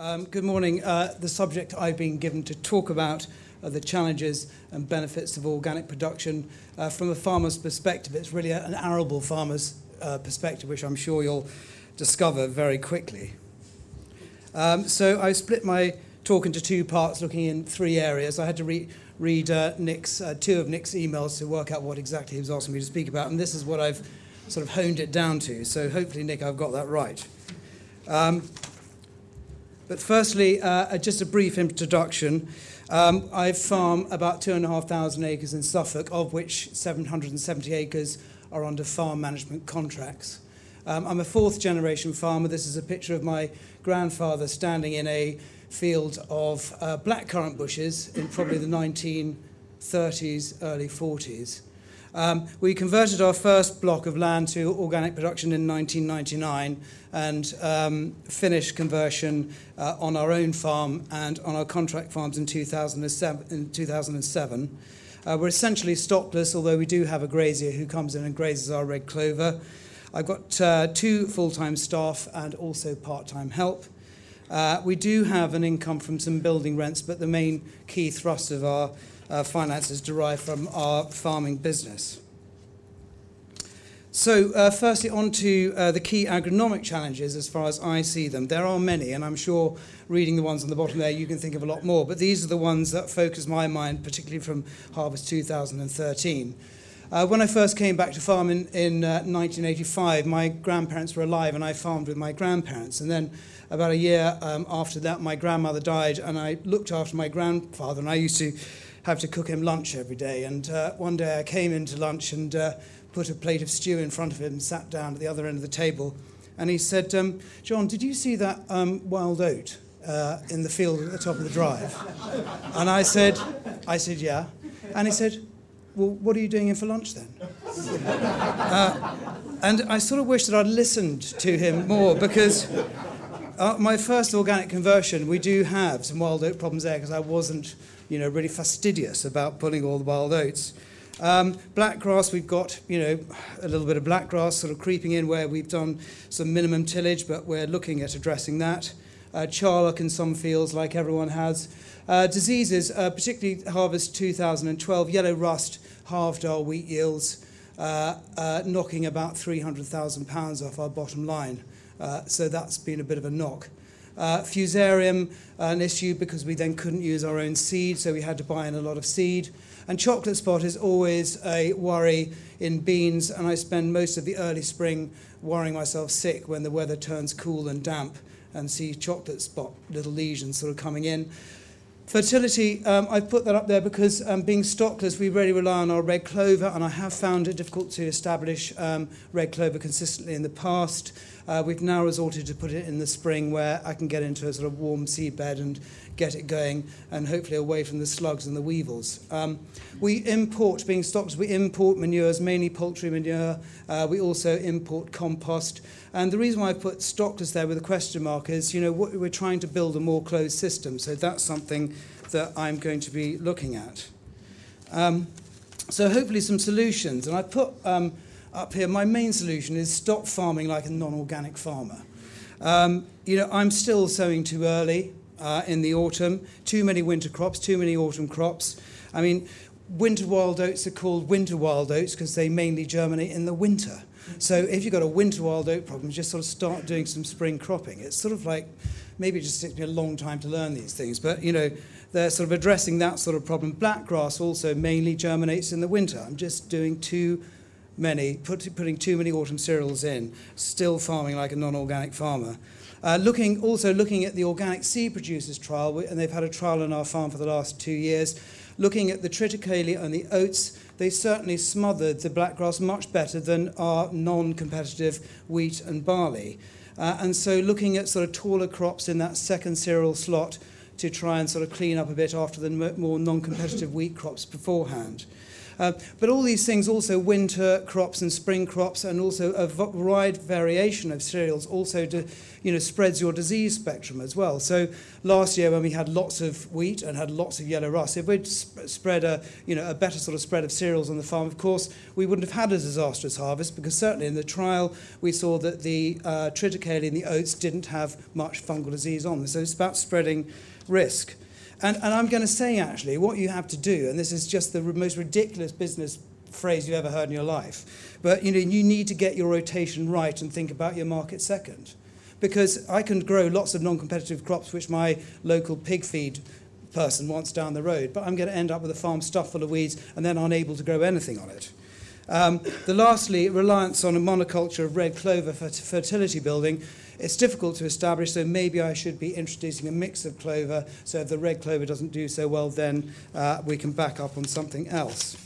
Um, good morning. Uh, the subject I've been given to talk about are the challenges and benefits of organic production. Uh, from a farmer's perspective, it's really an arable farmer's uh, perspective, which I'm sure you'll discover very quickly. Um, so I split my talk into two parts, looking in three areas. I had to re- read uh, Nick's, uh, two of Nick's emails to work out what exactly he was asking me to speak about, and this is what I've sort of honed it down to. So hopefully, Nick, I've got that right. Um, but firstly, uh, just a brief introduction. Um, I farm about 2,500 acres in Suffolk, of which 770 acres are under farm management contracts. Um, I'm a fourth generation farmer. This is a picture of my grandfather standing in a field of uh, blackcurrant bushes in probably the 1930s, early 40s. Um, we converted our first block of land to organic production in 1999 and um, finished conversion uh, on our own farm and on our contract farms in 2007. In 2007. Uh, we're essentially stockless, although we do have a grazier who comes in and grazes our red clover. I've got uh, two full-time staff and also part-time help. Uh, we do have an income from some building rents, but the main key thrust of our uh, finances derive from our farming business. So, uh, firstly, on to uh, the key agronomic challenges as far as I see them. There are many, and I'm sure reading the ones on the bottom there, you can think of a lot more, but these are the ones that focus my mind, particularly from Harvest 2013. Uh, when I first came back to farm in, in uh, 1985, my grandparents were alive and I farmed with my grandparents. And then about a year um, after that, my grandmother died and I looked after my grandfather and I used to have to cook him lunch every day. And uh, one day I came into lunch and uh, put a plate of stew in front of him, and sat down at the other end of the table, and he said, um, John, did you see that um, wild oat uh, in the field at the top of the drive? And I said, I said, yeah. And he said, well, what are you doing in for lunch then? Uh, and I sort of wish that I'd listened to him more because uh, my first organic conversion, we do have some wild oat problems there because I wasn't you know, really fastidious about pulling all the wild oats. Um, black grass, we've got, you know, a little bit of black grass sort of creeping in where we've done some minimum tillage, but we're looking at addressing that. Uh, charlock in some fields, like everyone has. Uh, diseases, uh, particularly harvest 2012, yellow rust halved our wheat yields, uh, uh, knocking about £300,000 off our bottom line. Uh, so that's been a bit of a knock. Uh, fusarium, an issue because we then couldn't use our own seed, so we had to buy in a lot of seed. And chocolate spot is always a worry in beans, and I spend most of the early spring worrying myself sick when the weather turns cool and damp and see chocolate spot little lesions sort of coming in. Fertility, um, I've put that up there because um, being stockless, we really rely on our red clover, and I have found it difficult to establish um, red clover consistently in the past. Uh, we've now resorted to put it in the spring where I can get into a sort of warm seed bed and get it going and hopefully away from the slugs and the weevils. Um, we import, being stockless, we import manures, mainly poultry manure. Uh, we also import compost. And the reason why I put stockless there with a question mark is, you know, we're trying to build a more closed system. So that's something that I'm going to be looking at. Um, so hopefully some solutions. And I put um, up here, my main solution is stop farming like a non-organic farmer. Um, you know, I'm still sowing too early uh, in the autumn, too many winter crops, too many autumn crops. I mean, winter wild oats are called winter wild oats because they mainly germinate in the winter. So if you've got a winter wild oat problem, just sort of start doing some spring cropping. It's sort of like, maybe it just takes me a long time to learn these things, but you know, they're sort of addressing that sort of problem. Black grass also mainly germinates in the winter. I'm just doing too many, put, putting too many autumn cereals in, still farming like a non-organic farmer. Uh, looking also looking at the organic seed producers trial, and they've had a trial on our farm for the last two years, looking at the triticale and the oats, they certainly smothered the blackgrass much better than our non-competitive wheat and barley. Uh, and so looking at sort of taller crops in that second cereal slot to try and sort of clean up a bit after the more non-competitive wheat crops beforehand. Uh, but all these things also winter crops and spring crops and also a wide variation of cereals also you know, spreads your disease spectrum as well. So last year when we had lots of wheat and had lots of yellow rust, if we'd sp spread a, you know, a better sort of spread of cereals on the farm, of course, we wouldn't have had a disastrous harvest because certainly in the trial we saw that the uh, triticale in the oats didn't have much fungal disease on them. So it's about spreading risk. And, and I'm going to say, actually, what you have to do, and this is just the most ridiculous business phrase you've ever heard in your life, but you know, you need to get your rotation right and think about your market second because I can grow lots of non-competitive crops which my local pig feed person wants down the road, but I'm going to end up with a farm stuffed full of weeds and then unable to grow anything on it. Um, the lastly, reliance on a monoculture of red clover for fertility building. It's difficult to establish, so maybe I should be introducing a mix of clover, so if the red clover doesn't do so well, then uh, we can back up on something else.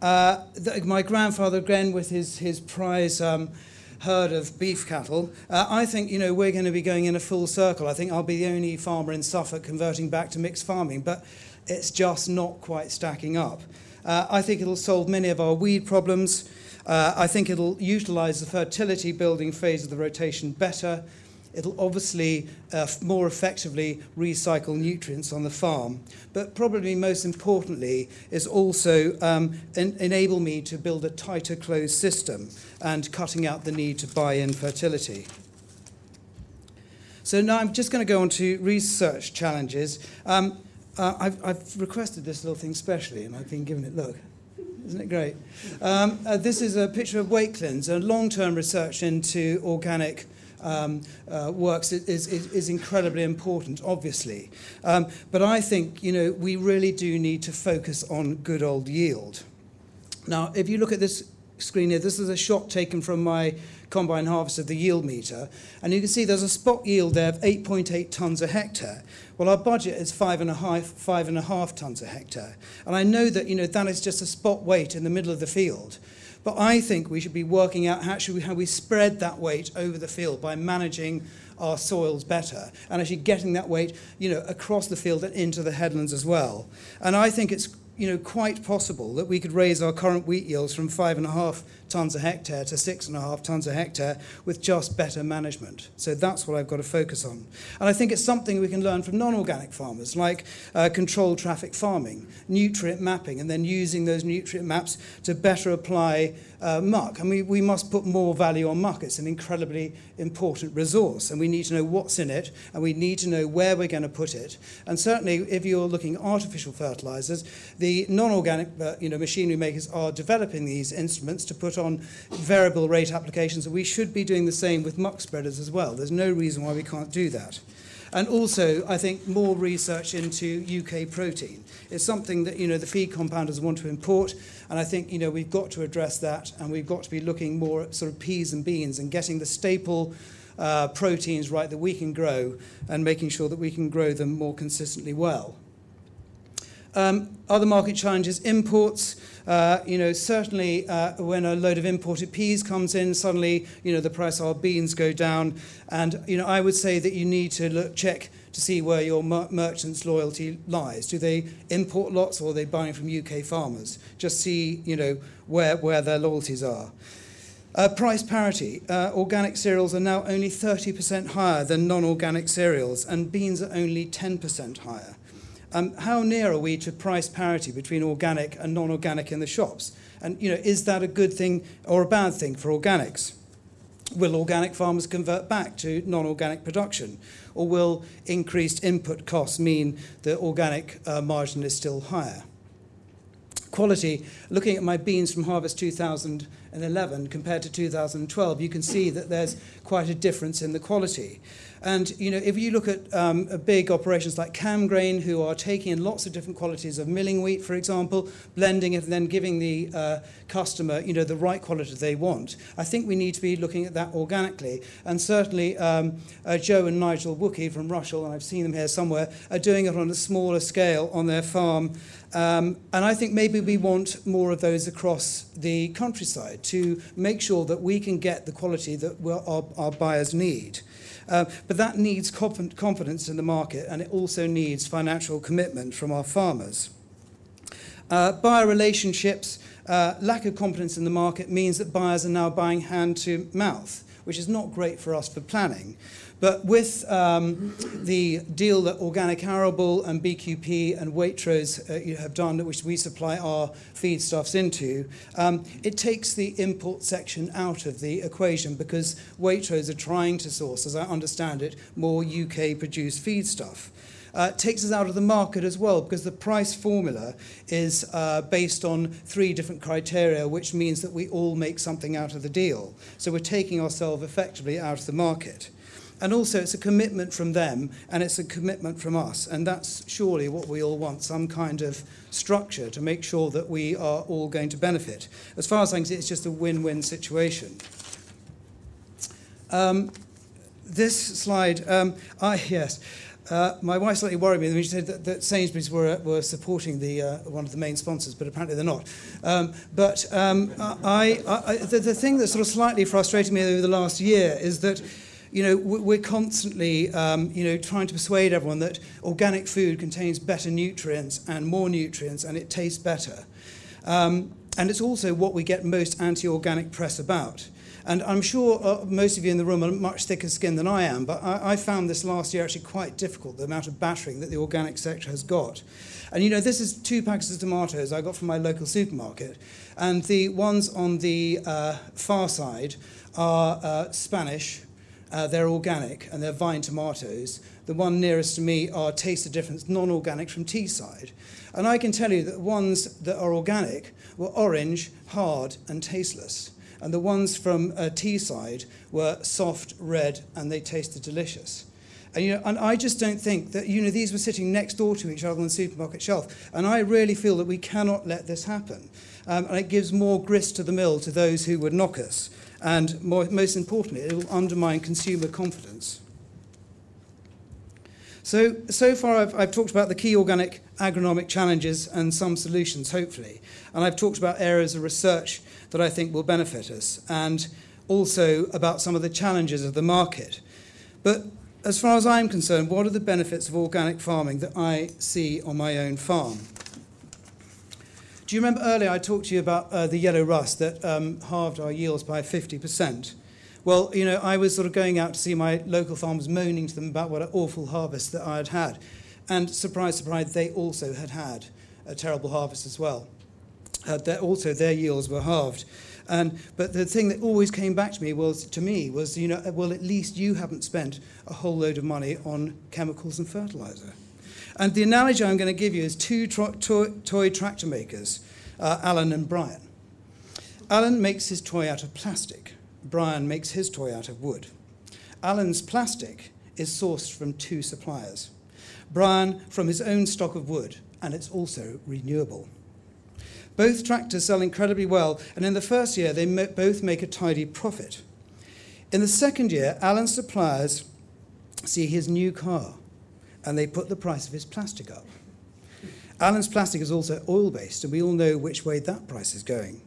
Uh, the, my grandfather, again, with his, his prize um, herd of beef cattle. Uh, I think, you know, we're going to be going in a full circle. I think I'll be the only farmer in Suffolk converting back to mixed farming, but it's just not quite stacking up. Uh, I think it'll solve many of our weed problems. Uh, I think it'll utilize the fertility building phase of the rotation better. It'll obviously uh, more effectively recycle nutrients on the farm. But probably most importantly is also um, en enable me to build a tighter closed system and cutting out the need to buy in fertility. So now I'm just going to go on to research challenges. Um, uh, I've, I've requested this little thing specially and I've been given it, look. Isn't it great? Um, uh, this is a picture of Wakelyns, a long-term research into organic um, uh, works is, is, is incredibly important, obviously. Um, but I think, you know, we really do need to focus on good old yield. Now, if you look at this screen here, this is a shot taken from my combine harvest of the yield meter, and you can see there's a spot yield there of 8.8 tonnes a hectare. Well, our budget is five and a half, five and a half tonnes a hectare, and I know that you know that is just a spot weight in the middle of the field. But I think we should be working out how, should we, how we spread that weight over the field by managing our soils better and actually getting that weight you know, across the field and into the headlands as well. And I think it's you know, quite possible that we could raise our current wheat yields from five and a half tonnes a hectare to six and a half tonnes a hectare with just better management. So that's what I've got to focus on. And I think it's something we can learn from non-organic farmers, like uh, controlled traffic farming, nutrient mapping, and then using those nutrient maps to better apply uh, muck. And we, we must put more value on muck. It's an incredibly important resource, and we need to know what's in it, and we need to know where we're going to put it. And certainly, if you're looking at artificial fertilizers, the non-organic uh, you know, machinery makers are developing these instruments to on variable rate applications, we should be doing the same with muck spreaders as well. There's no reason why we can't do that. And also, I think more research into UK protein. It's something that, you know, the feed compounders want to import, and I think, you know, we've got to address that, and we've got to be looking more at sort of peas and beans and getting the staple uh, proteins right that we can grow and making sure that we can grow them more consistently well. Um, other market challenges, imports. Uh, you know, certainly uh, when a load of imported peas comes in, suddenly, you know, the price of our beans go down. And, you know, I would say that you need to look, check to see where your mer merchant's loyalty lies. Do they import lots or are they buying from UK farmers? Just see, you know, where, where their loyalties are. Uh, price parity. Uh, organic cereals are now only 30% higher than non-organic cereals, and beans are only 10% higher. Um, how near are we to price parity between organic and non-organic in the shops? And you know, is that a good thing or a bad thing for organics? Will organic farmers convert back to non-organic production? Or will increased input costs mean the organic uh, margin is still higher? Quality, looking at my beans from harvest 2011 compared to 2012, you can see that there's quite a difference in the quality. And you know, if you look at um, big operations like Camgrain, who are taking in lots of different qualities of milling wheat, for example, blending it and then giving the uh, customer you know, the right quality they want, I think we need to be looking at that organically. And certainly um, uh, Joe and Nigel Wookey from Rushall, and I've seen them here somewhere, are doing it on a smaller scale on their farm. Um, and I think maybe we want more of those across the countryside to make sure that we can get the quality that our, our buyers need. Uh, but that needs confidence in the market and it also needs financial commitment from our farmers. Uh, buyer relationships, uh, lack of confidence in the market means that buyers are now buying hand to mouth, which is not great for us for planning. But with um, the deal that Organic Arable and BQP and Waitrose uh, have done, which we supply our feedstuffs into, um, it takes the import section out of the equation because Waitrose are trying to source, as I understand it, more UK produced feedstuff. Uh, takes us out of the market as well because the price formula is uh, based on three different criteria, which means that we all make something out of the deal. So we're taking ourselves effectively out of the market. And also, it's a commitment from them and it's a commitment from us. And that's surely what we all want some kind of structure to make sure that we are all going to benefit. As far as I can see, it's just a win win situation. Um, this slide, um, I, yes. Uh, my wife slightly worried me when she said that, that Sainsbury's were, were supporting the, uh, one of the main sponsors, but apparently they're not. Um, but um, I, I, the, the thing that sort of slightly frustrated me over the last year is that you know, we're constantly, um, you know, trying to persuade everyone that organic food contains better nutrients and more nutrients and it tastes better. Um, and it's also what we get most anti-organic press about. And I'm sure uh, most of you in the room are much thicker skinned than I am, but I, I found this last year actually quite difficult, the amount of battering that the organic sector has got. And you know, this is two packets of tomatoes I got from my local supermarket. And the ones on the uh, far side are uh, Spanish, uh, they're organic and they're vine tomatoes. The one nearest to me are Taste the Difference non-organic from Teesside. And I can tell you that the ones that are organic were orange, hard and tasteless. And the ones from uh, Teesside were soft, red and they tasted delicious. And, you know, and I just don't think that, you know, these were sitting next door to each other on the supermarket shelf. And I really feel that we cannot let this happen. Um, and it gives more grist to the mill to those who would knock us. And more, most importantly, it will undermine consumer confidence. So, so far I've, I've talked about the key organic agronomic challenges and some solutions, hopefully. And I've talked about areas of research that I think will benefit us, and also about some of the challenges of the market. But as far as I'm concerned, what are the benefits of organic farming that I see on my own farm? Do you remember earlier I talked to you about uh, the yellow rust that um, halved our yields by 50%? Well, you know, I was sort of going out to see my local farmers moaning to them about what an awful harvest that I had had. And surprise, surprise, they also had had a terrible harvest as well. Uh, also, their yields were halved. And, but the thing that always came back to me was, to me was, you know, well, at least you haven't spent a whole load of money on chemicals and fertilizer. And the analogy I'm going to give you is two toy, toy tractor makers, uh, Alan and Brian. Alan makes his toy out of plastic. Brian makes his toy out of wood. Alan's plastic is sourced from two suppliers. Brian from his own stock of wood, and it's also renewable. Both tractors sell incredibly well, and in the first year, they both make a tidy profit. In the second year, Alan's suppliers see his new car and they put the price of his plastic up. Alan's plastic is also oil-based, and we all know which way that price is going.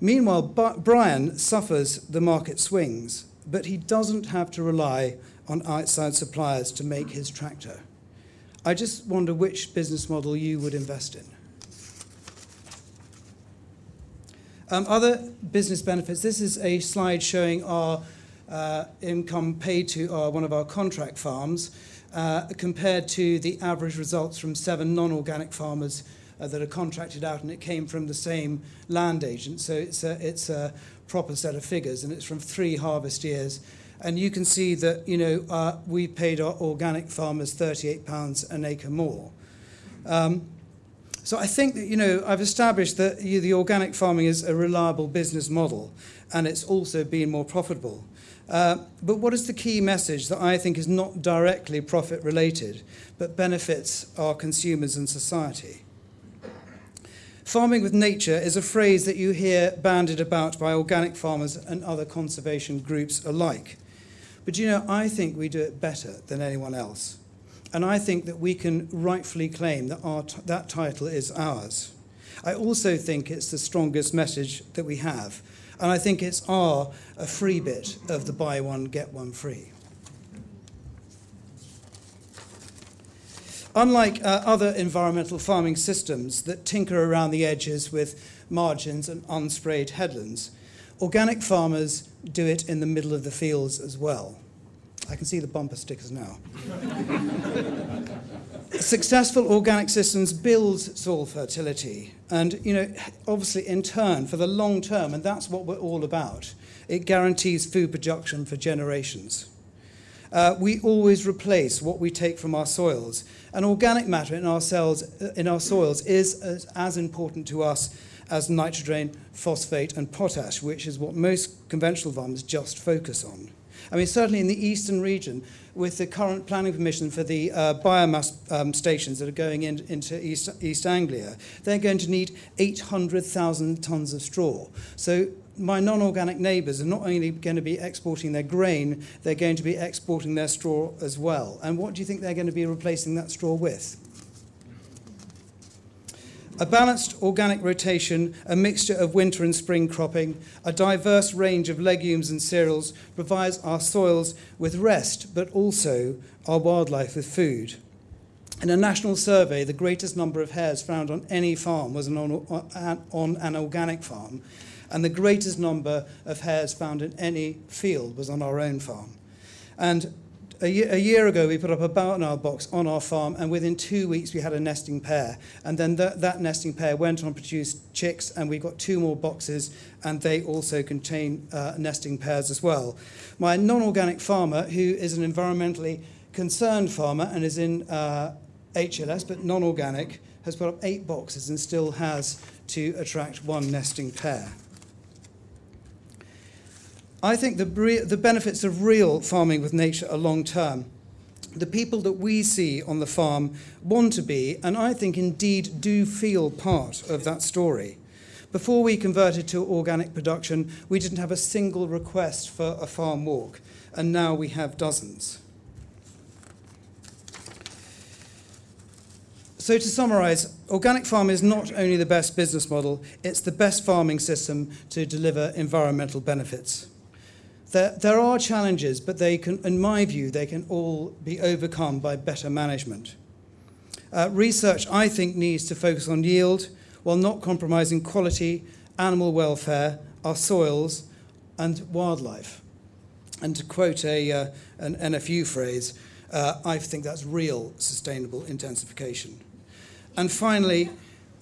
Meanwhile, Brian suffers the market swings, but he doesn't have to rely on outside suppliers to make his tractor. I just wonder which business model you would invest in. Um, other business benefits. This is a slide showing our uh, income paid to our, one of our contract farms uh, compared to the average results from seven non-organic farmers uh, that are contracted out, and it came from the same land agent. So it's a, it's a proper set of figures, and it's from three harvest years. And you can see that, you know, uh, we paid our organic farmers £38 an acre more. Um, so I think that, you know, I've established that you, the organic farming is a reliable business model, and it's also been more profitable. Uh, but what is the key message that I think is not directly profit related, but benefits our consumers and society? Farming with nature is a phrase that you hear bandied about by organic farmers and other conservation groups alike. But you know, I think we do it better than anyone else. And I think that we can rightfully claim that our that title is ours. I also think it's the strongest message that we have and I think it's our a free bit of the buy one, get one free. Unlike uh, other environmental farming systems that tinker around the edges with margins and unsprayed headlands, organic farmers do it in the middle of the fields as well. I can see the bumper stickers now. Successful organic systems build soil fertility and, you know, obviously in turn for the long term, and that's what we're all about, it guarantees food production for generations. Uh, we always replace what we take from our soils. And organic matter in our, cells, in our soils is as, as important to us as nitrogen, phosphate, and potash, which is what most conventional farmers just focus on. I mean, certainly in the eastern region, with the current planning permission for the uh, biomass um, stations that are going in, into East, East Anglia, they're going to need 800,000 tonnes of straw. So my non-organic neighbours are not only going to be exporting their grain, they're going to be exporting their straw as well. And what do you think they're going to be replacing that straw with? A balanced organic rotation, a mixture of winter and spring cropping, a diverse range of legumes and cereals provides our soils with rest, but also our wildlife with food. In a national survey, the greatest number of hares found on any farm was on, on an organic farm, and the greatest number of hares found in any field was on our own farm. And a year, a year ago, we put up a barn owl box on our farm, and within two weeks, we had a nesting pair. And then that, that nesting pair went on to produce chicks, and we got two more boxes, and they also contain uh, nesting pairs as well. My non-organic farmer, who is an environmentally concerned farmer and is in uh, HLS, but non-organic, has put up eight boxes and still has to attract one nesting pair. I think the, the benefits of real farming with nature are long term. The people that we see on the farm want to be, and I think indeed do feel part of that story. Before we converted to organic production, we didn't have a single request for a farm walk, and now we have dozens. So to summarise, organic farming is not only the best business model, it's the best farming system to deliver environmental benefits. There, there are challenges, but they can, in my view, they can all be overcome by better management. Uh, research, I think, needs to focus on yield while not compromising quality, animal welfare, our soils, and wildlife. And to quote a, uh, an NFU phrase, uh, I think that's real sustainable intensification. And finally,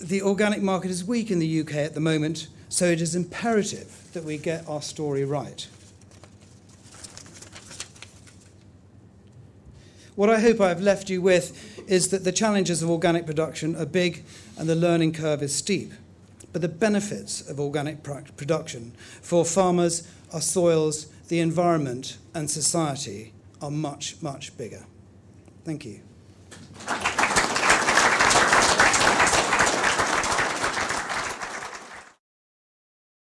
the organic market is weak in the UK at the moment, so it is imperative that we get our story right. What I hope I've left you with is that the challenges of organic production are big and the learning curve is steep. But the benefits of organic production for farmers, our soils, the environment and society are much, much bigger. Thank you.